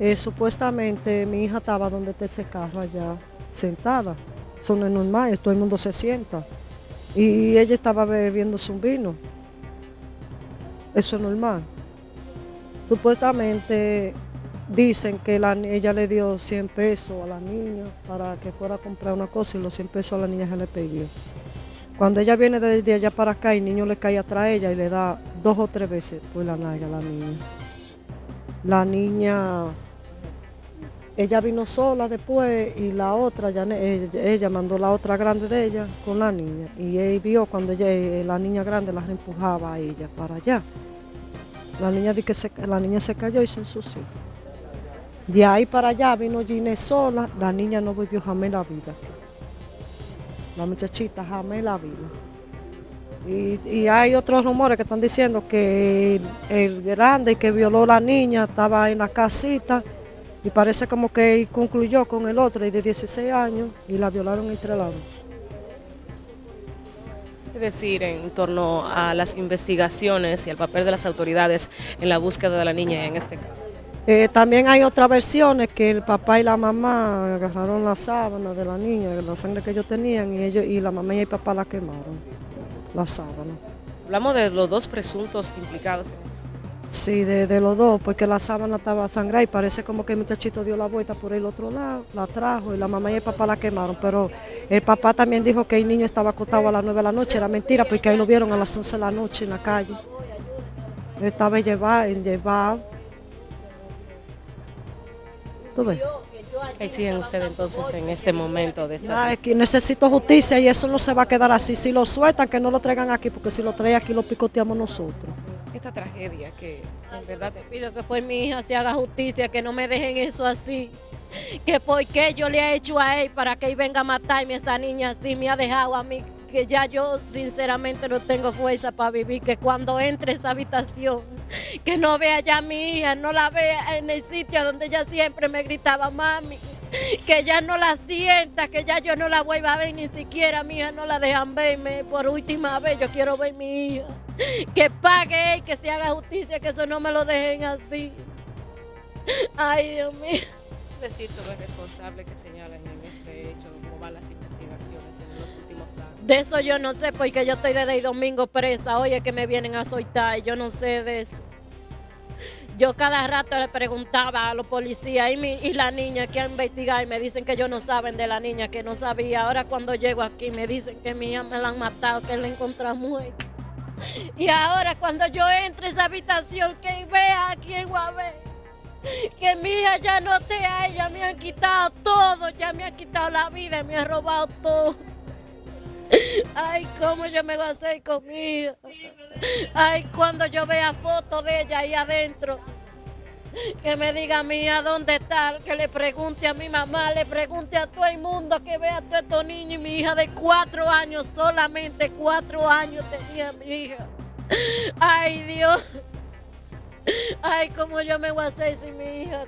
Eh, supuestamente mi hija estaba donde te carro allá, sentada. Eso no es normal, todo el mundo se sienta. Y ella estaba bebiendo su vino. Eso es normal. Supuestamente dicen que la, ella le dio 100 pesos a la niña para que fuera a comprar una cosa y los 100 pesos a la niña se le pidió. Cuando ella viene desde allá para acá, el niño le cae atrás ella y le da dos o tres veces por la nalga a la niña. La niña, ella vino sola después y la otra, ella, mandó la otra grande de ella con la niña. Y él vio cuando ella, la niña grande la empujaba a ella para allá. La niña, que se, la niña se cayó y se ensució. De ahí para allá vino Ginés sola, la niña no volvió jamás la vida. La muchachita jamás la vida. Y, hay otros rumores que están diciendo que el grande que violó a la niña estaba en la casita y parece como que concluyó con el otro y de 16 años y la violaron entre lados. Es decir, en torno a las investigaciones y el papel de las autoridades en la búsqueda de la niña en este caso. Eh, también hay otras versiones que el papá y la mamá agarraron la sábana de la niña, la sangre que ellos tenían, y ellos y la mamá y el papá la quemaron, la sábana. Hablamos de los dos presuntos implicados. Sí, de, los dos, porque la sábana estaba sangrada y parece como que el muchachito dio la vuelta por el otro lado, la trajo y la mamá y el papá la quemaron, pero el papá también dijo que el niño estaba acostado a las 9 de la noche, era mentira, porque ahí lo vieron a las 11 de la noche en la calle. Él estaba llevado, llevado ¿Qué exigen ustedes entonces en este momento de esta es que necesito justicia y eso no se va a quedar así. Si lo sueltan, que no lo traigan aquí, porque si lo traen aquí lo picoteamos nosotros. Esta tragedia que en verdad te pido que por mi hija se haga justicia, que no me dejen eso así. Que por qué yo le he hecho a él para que él venga a matarme a esa niña así, me ha dejado a mí que ya yo sinceramente no tengo fuerza para vivir, que cuando entre a esa habitación, que no vea ya a mi hija, no la vea en el sitio donde ella siempre me gritaba, mami, que ya no la sienta, que ya yo no la vuelva a ver, ni siquiera mi hija no la dejan verme por última vez, yo quiero ver a mi hija, que pague, que se haga justicia, que eso no me lo dejen así. Ay, Dios mío. Decir sobre el responsable que señalan en este hecho, cómo van las de eso yo no sé porque yo estoy desde el domingo presa. Oye, que me vienen a soltar. Yo no sé de eso. Yo cada rato le preguntaba a los policías y, la niña que ha investigado y me dicen que ellos no saben de la niña, que no sabía. Ahora cuando llego aquí me dicen que mi hija me la han matado, que la encontrado muerta. Y ahora cuando yo entro a esa habitación, que vea a quién voy a ver. Que mi hija ya no te hay, ya me han quitado todo, ya me han quitado la vida, me han robado todo. Ay, ¿cómo yo me a hacer conmigo? Ay, cuando yo vea fotos de ella ahí adentro, que me diga a mí a dónde está, que le pregunte a mi mamá, le pregunte a todo el mundo que vea a todos estos niños y mi hija de cuatro años, solamente cuatro años tenía mi hija. Ay, Dios. Ay, ¿cómo yo me hacer sin mi hija?